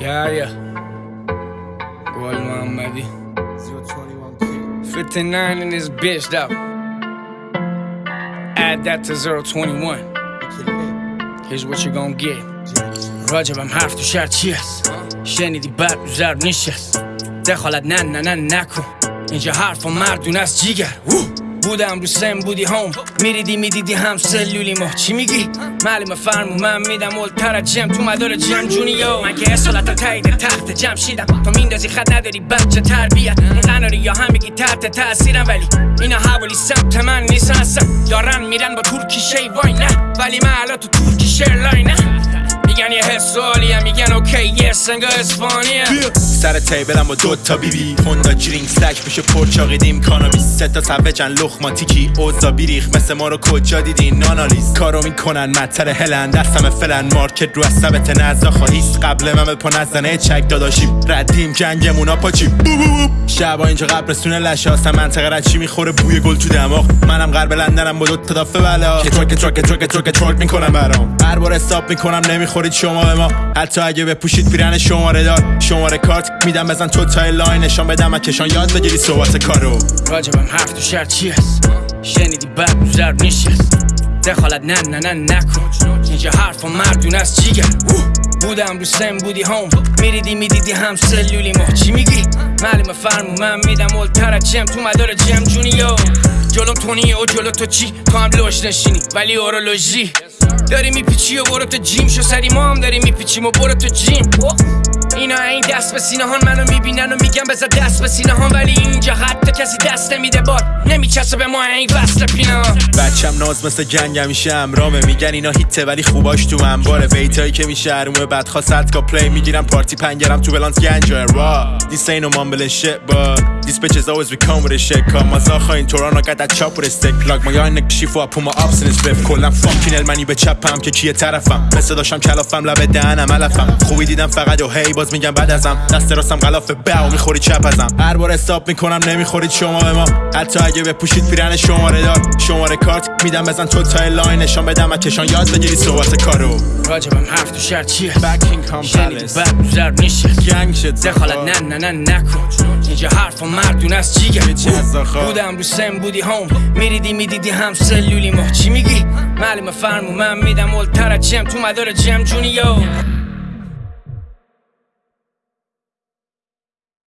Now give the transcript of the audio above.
Yeah, yeah. Gol Muhammadi. 59 in this bitch, though. Add that to 021. Here's what you gon' get. راجبم حرف تو شهر چی هست شنیدی بعد رو ضرب نشست دخالت نه نه نه نکن اینجا حرف و مردون از جیگر بودم رو سن بودی هوم. میریدی می‌دیدی هم سلولی ما. چی میگی؟ معلومه فرمو من میدم اولتر جم. تو مدار جم جونیو من که اصالت تایید تخت جم شیدم تو میندازی خط نداری بچه تربیت. این قناری یا هم میگی تحت تاثیرم ولی اینا حوالی سمت من نیستن. اصلا دارن میرن با ترکی شی وای نه. ولی من الان تو ترکی شیر لاینه. میگن یه حس هم میگن اوکی یه سنگا اسپانیه سر تیبلم با دو تا بی بی هوندا جرینگ سلک میشه پرچاقیدیم کانابیس سه تا سوجن لخماتیکی اوزا بیریخ. مثل ما رو کجا دیدین؟ نانالیز. کارو می‌کنن. مطر هلن دستم فلن. مارکت رو از سبت نزا خواهیست قبل من به پا نزنه. چک داداشیم ردیم جنگمونا پاچی بو بو بو. شبا اینجا قبرستون لشاستم منطقه رچی می‌خوره؟ بوی گل تو دماغ. منم غرب لندنم با دو تا دافه بلا. که ترک ترک ترک ترک ترک می‌کنم برام. هر بار استاپ می‌کنم نمی‌خورید شما ما. حتی اگه بپوشید پیرن شماره دار. شماره کارت میدم بزن تو تای لاین. نشان بدم کشان. یاد بگیری صحبت کارو. راجبم حرف تو شهر چی هست؟ شنیدی بعد ضرب نشست. دخالت نه نه نه نکن. اینجا حرف و مردون از جیگر بودم رو سن بودی هوم میریدی می‌دیدی هم سلولی ما چی میگی؟ معلومه فرمو من میدم اولتر جم. تو مدار جم جونیو. جلوم تونیه و جلو تو چی؟ تو هم لوش نشینی. ولی اورولوژی. داری میپیچی و برو تو جیم شو. سری ما هم داری میپیچیم و برو تو جیم. اینا این دست به سینه هان منو می‌بینن و میگن بذار دست به سینه هان. ولی اینجا حتی کسی دست نمیده بار. نمیچسه به ما این وصل پینه ها بچم ناز مثل جنگ همیشه امرامه میگن اینا هیته ولی خوباش تو انباره. بیتایی که میشه هرومه بعد خواست کا پلی می‌گیرم. پارتی پنگرم تو بلانس گنجا را ain't no mumbling shit but These bitches always be come with a shit. Cause my zacha in Toronto got that chop with a stick. Plug my yarn neck shifu I put چپم که کیه طرفم؟ مثل داشتم کلافم لبه دهنم علفم. خوبی دیدم فقط و هی باز میگم بعد ازم. دست راستم غلاف و می‌خوری چپ ازم. هر بار استاپ می‌کنم نمی‌خورید شما به ما. حتی اگه بپوشید پیرن شماره دار. شماره کارت میدم بزن تو تای لاین. نشان بدم کشان. یاد بگیری صحبت کارو. راجبم حرف تو شهر چیه؟ شنیدی؟ Palace بعد رو ضرب نشست گنگ شد. دخالت نه نه نه نکن. اینجا حرف و مردون از آخا؟ بودم رو سن بودی هوم میریدی می‌دیدی هم سلولی ما. چی میگی؟ معلومه فرمو من میدم از جم تو مدار جم جونیو